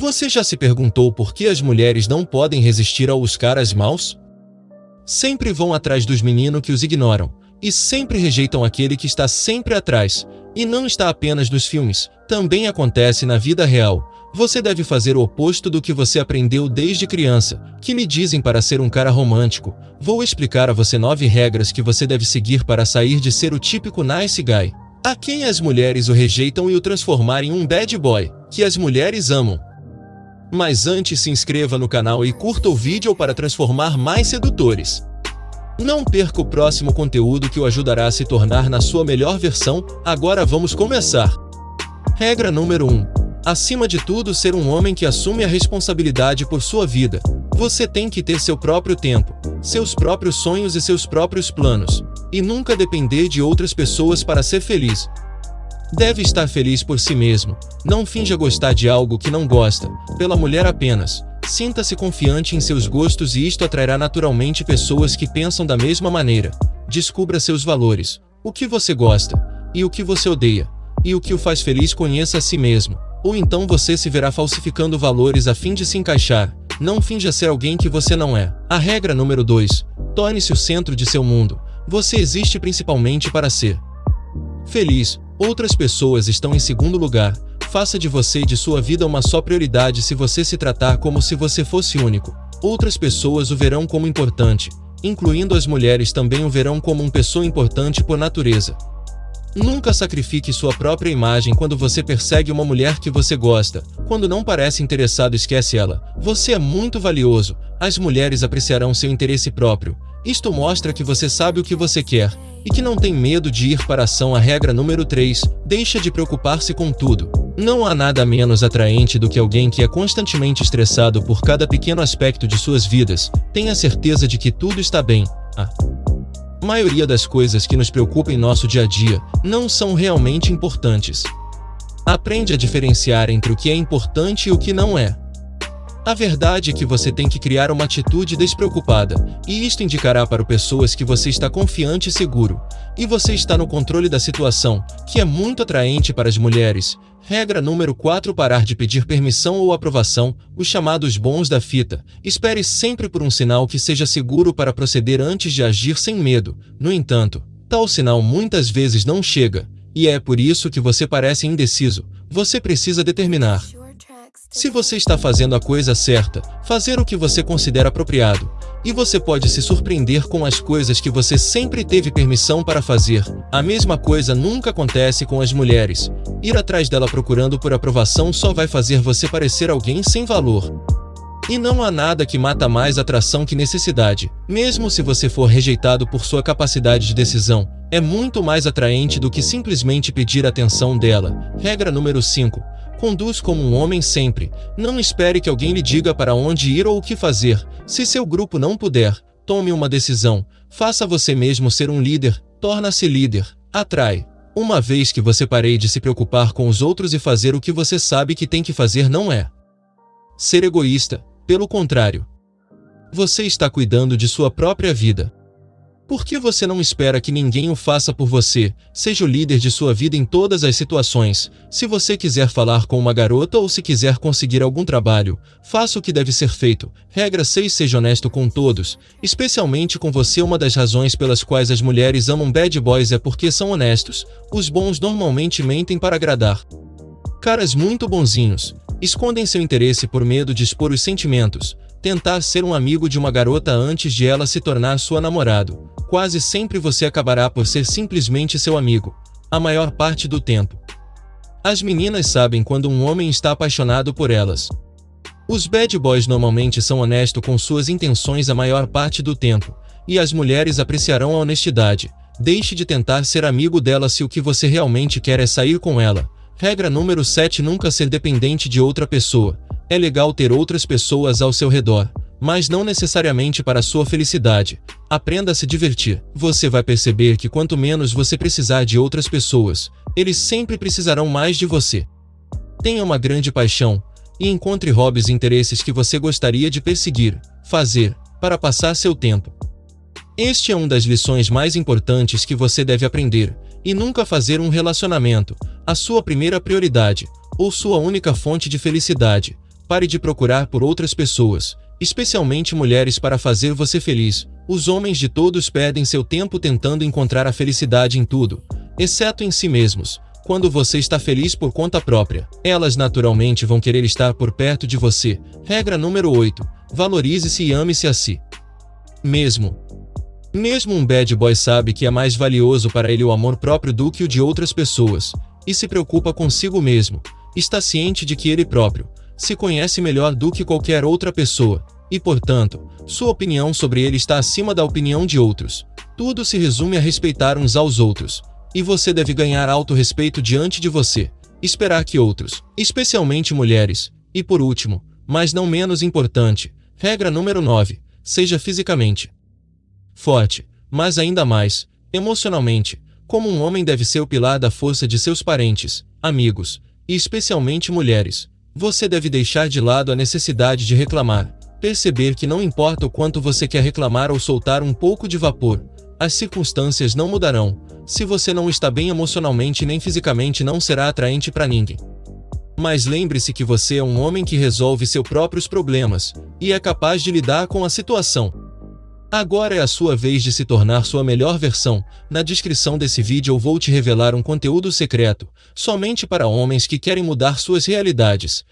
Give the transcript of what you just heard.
Você já se perguntou por que as mulheres não podem resistir aos caras maus? Sempre vão atrás dos meninos que os ignoram, e sempre rejeitam aquele que está sempre atrás. E não está apenas nos filmes, também acontece na vida real. Você deve fazer o oposto do que você aprendeu desde criança, que lhe dizem para ser um cara romântico. Vou explicar a você nove regras que você deve seguir para sair de ser o típico nice guy. A quem as mulheres o rejeitam e o transformar em um bad boy, que as mulheres amam. Mas antes se inscreva no canal e curta o vídeo para transformar mais sedutores. Não perca o próximo conteúdo que o ajudará a se tornar na sua melhor versão, agora vamos começar. Regra número 1. Acima de tudo, ser um homem que assume a responsabilidade por sua vida. Você tem que ter seu próprio tempo, seus próprios sonhos e seus próprios planos, e nunca depender de outras pessoas para ser feliz. Deve estar feliz por si mesmo. Não finja gostar de algo que não gosta, pela mulher apenas. Sinta-se confiante em seus gostos e isto atrairá naturalmente pessoas que pensam da mesma maneira. Descubra seus valores, o que você gosta, e o que você odeia, e o que o faz feliz conheça a si mesmo. Ou então você se verá falsificando valores a fim de se encaixar. Não finja ser alguém que você não é. A regra número 2. Torne-se o centro de seu mundo. Você existe principalmente para ser feliz. Outras pessoas estão em segundo lugar. Faça de você e de sua vida uma só prioridade se você se tratar como se você fosse único. Outras pessoas o verão como importante, incluindo as mulheres também o verão como uma pessoa importante por natureza. Nunca sacrifique sua própria imagem quando você persegue uma mulher que você gosta. Quando não parece interessado, esquece ela. Você é muito valioso. As mulheres apreciarão seu interesse próprio. Isto mostra que você sabe o que você quer e que não tem medo de ir para a ação. A regra número 3. Deixa de preocupar-se com tudo. Não há nada menos atraente do que alguém que é constantemente estressado por cada pequeno aspecto de suas vidas. Tenha certeza de que tudo está bem. Ah maioria das coisas que nos preocupam em nosso dia a dia não são realmente importantes. Aprende a diferenciar entre o que é importante e o que não é. A verdade é que você tem que criar uma atitude despreocupada, e isto indicará para pessoas que você está confiante e seguro, e você está no controle da situação, que é muito atraente para as mulheres. Regra número 4 Parar de pedir permissão ou aprovação, os chamados bons da fita. Espere sempre por um sinal que seja seguro para proceder antes de agir sem medo. No entanto, tal sinal muitas vezes não chega, e é por isso que você parece indeciso. Você precisa determinar se você está fazendo a coisa certa, fazer o que você considera apropriado, e você pode se surpreender com as coisas que você sempre teve permissão para fazer. A mesma coisa nunca acontece com as mulheres. Ir atrás dela procurando por aprovação só vai fazer você parecer alguém sem valor. E não há nada que mata mais atração que necessidade. Mesmo se você for rejeitado por sua capacidade de decisão, é muito mais atraente do que simplesmente pedir atenção dela. Regra número 5. Conduz como um homem sempre. Não espere que alguém lhe diga para onde ir ou o que fazer. Se seu grupo não puder, tome uma decisão. Faça você mesmo ser um líder. Torna-se líder. Atrai. Uma vez que você parei de se preocupar com os outros e fazer o que você sabe que tem que fazer não é ser egoísta. Pelo contrário, você está cuidando de sua própria vida. Por que você não espera que ninguém o faça por você? Seja o líder de sua vida em todas as situações. Se você quiser falar com uma garota ou se quiser conseguir algum trabalho, faça o que deve ser feito. Regra 6 Seja honesto com todos, especialmente com você. Uma das razões pelas quais as mulheres amam bad boys é porque são honestos. Os bons normalmente mentem para agradar. Caras muito bonzinhos. Escondem seu interesse por medo de expor os sentimentos. Tentar ser um amigo de uma garota antes de ela se tornar sua namorado quase sempre você acabará por ser simplesmente seu amigo, a maior parte do tempo. As meninas sabem quando um homem está apaixonado por elas. Os bad boys normalmente são honestos com suas intenções a maior parte do tempo, e as mulheres apreciarão a honestidade. Deixe de tentar ser amigo dela se o que você realmente quer é sair com ela. Regra número 7 Nunca ser dependente de outra pessoa. É legal ter outras pessoas ao seu redor, mas não necessariamente para sua felicidade. Aprenda a se divertir. Você vai perceber que quanto menos você precisar de outras pessoas, eles sempre precisarão mais de você. Tenha uma grande paixão e encontre hobbies e interesses que você gostaria de perseguir, fazer, para passar seu tempo. Este é uma das lições mais importantes que você deve aprender, e nunca fazer um relacionamento, a sua primeira prioridade, ou sua única fonte de felicidade, Pare de procurar por outras pessoas, especialmente mulheres para fazer você feliz. Os homens de todos perdem seu tempo tentando encontrar a felicidade em tudo, exceto em si mesmos. Quando você está feliz por conta própria, elas naturalmente vão querer estar por perto de você. Regra número 8. Valorize-se e ame-se a si. Mesmo. Mesmo um bad boy sabe que é mais valioso para ele o amor próprio do que o de outras pessoas, e se preocupa consigo mesmo. Está ciente de que ele próprio se conhece melhor do que qualquer outra pessoa, e portanto, sua opinião sobre ele está acima da opinião de outros. Tudo se resume a respeitar uns aos outros, e você deve ganhar auto-respeito diante de você, esperar que outros, especialmente mulheres, e por último, mas não menos importante, regra número 9, seja fisicamente forte, mas ainda mais, emocionalmente, como um homem deve ser o pilar da força de seus parentes, amigos, e especialmente mulheres. Você deve deixar de lado a necessidade de reclamar, perceber que não importa o quanto você quer reclamar ou soltar um pouco de vapor, as circunstâncias não mudarão. Se você não está bem emocionalmente nem fisicamente, não será atraente para ninguém. Mas lembre-se que você é um homem que resolve seus próprios problemas e é capaz de lidar com a situação. Agora é a sua vez de se tornar sua melhor versão. Na descrição desse vídeo eu vou te revelar um conteúdo secreto, somente para homens que querem mudar suas realidades.